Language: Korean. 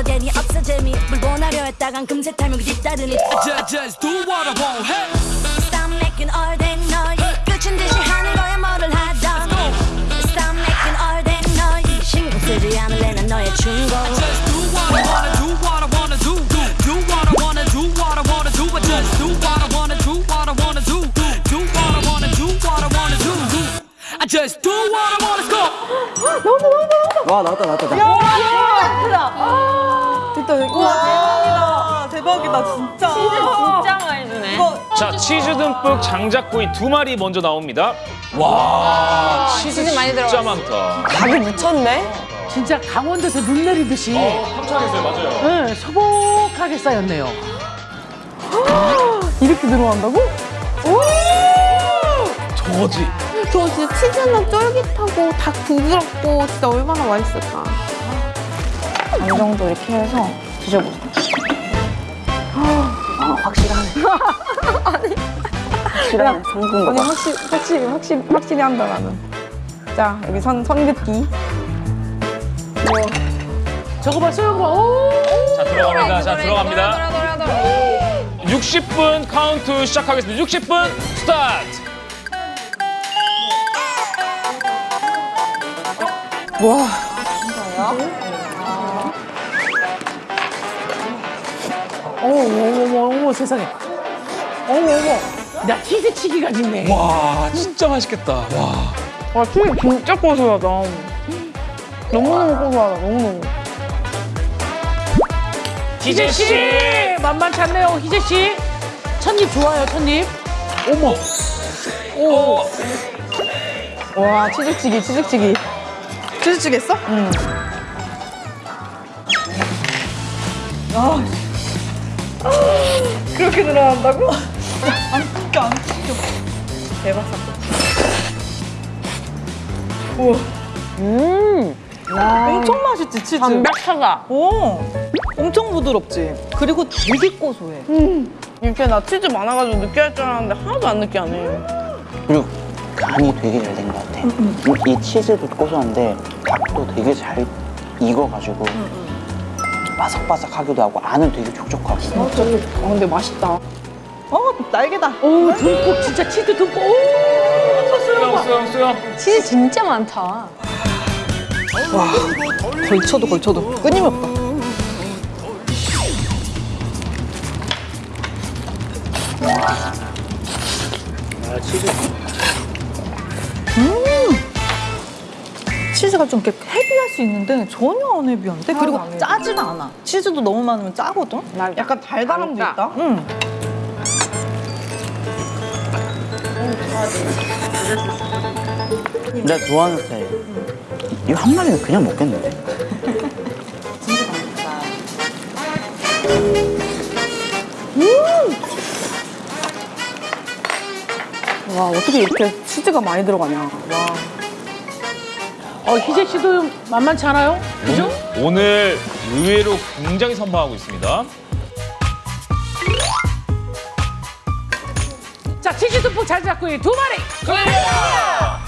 바로 괜히 없어 재미 물보나려 했다간 금세 탈목이 뒤따르니 Just, just do what I want. Hey. Stop making all that noise 끝인 듯이 하는 거야 뭐를 하던 Stop making all that noise 신경 쓰지 않을래 난 너의 충고 Just do what I wanna do, what I wanna do. Do, do what I wanna do, what I wanna do. But just do what I wanna do, what I wanna do. Do, do what I wanna do, what I wanna do. do. I just do what I wanna go. 와 나왔다 나왔다 나. 와 대박이다 진짜. 진짜 많이 주네. 자, 치즈 듬뿍 장작구이 두 마리 먼저 나옵니다. 와, 치즈, 치즈 많이 진짜 들어갔어. 많다. 각이 묻혔네. 진짜 강원도에서 눈 내리듯이 깜짝이었어요, 맞아요. 네, 소복하게 쌓였네요. 이렇게 들어간다고? 저거지. 저 진짜 치즈는 쫄깃하고 닭 부드럽고 진짜 얼마나 맛있을까. 이 정도 이렇게 해서 드셔보세요. 확실하네. 성분 아니 확실히 확실히 확실히 확실히 한다 나는. 자 여기 선 선긋기. 저거 봐, 소영 봐. 오! 자, 들어갑니다. 자, 들어갑니다. 돌아, 돌아, 돌아, 돌아. 60분 카운트 시작하겠습니다. 60분 스타트! 어머, 어머, 어머, 어머, 세상에. 어머, 어머. 나 치즈치기가 있네. 와, 진짜 맛있겠다. 와. 와 치즈 진짜 고소하다. 너무너무 고소하다 너무너무. 희재 씨! 만만치 않네요, 희재 씨. 첫입 좋아요, 첫입. 어머. 오. 와 치즈치기 치즈치기. 치즈찌개 했어? 응. 아, 그렇게 들어간다고? 안 찢겨 안 찢겨. 대박 사건. 우와. 음. 엄청 맛있지 치즈. 담백하다. 오, 엄청 부드럽지. 그리고 되게 고소해. 이렇게 나 치즈 많아가지고 느끼할 줄 알았는데 하나도 안 느끼하네. 그리고 간이 되게 잘 된 것 같아. 이, 이 치즈도 고소한데 닭도 되게 잘 익어가지고 바삭바삭하기도 하고 안은 되게 촉촉하고. 어 근데 맛있다. 어, 날개다. 오, 듬뿍, 진짜 치즈 듬뿍. 오, 봐. 수영, 수영. 치즈 진짜 많다. 걸쳐도 걸쳐도 끊임없다. 음! 치즈가 좀 이렇게 헤비할 수 있는데 전혀 안 헤비한데 그리고 짜지가 않아. 치즈도 너무 많으면 짜거든. 약간 달달함도 짜. 있다. 응. 내가 좋아하는 스타일. 이거 한 마리는 그냥 먹겠는데? 와 어떻게 이렇게 치즈가 많이 들어가냐. 와. 어, 희재 씨도 만만치 않아요? 그죠? 오늘 의외로 굉장히 선방하고 있습니다. 자, 치즈 듬뿍 잘 잡고 두 마리. 클리어!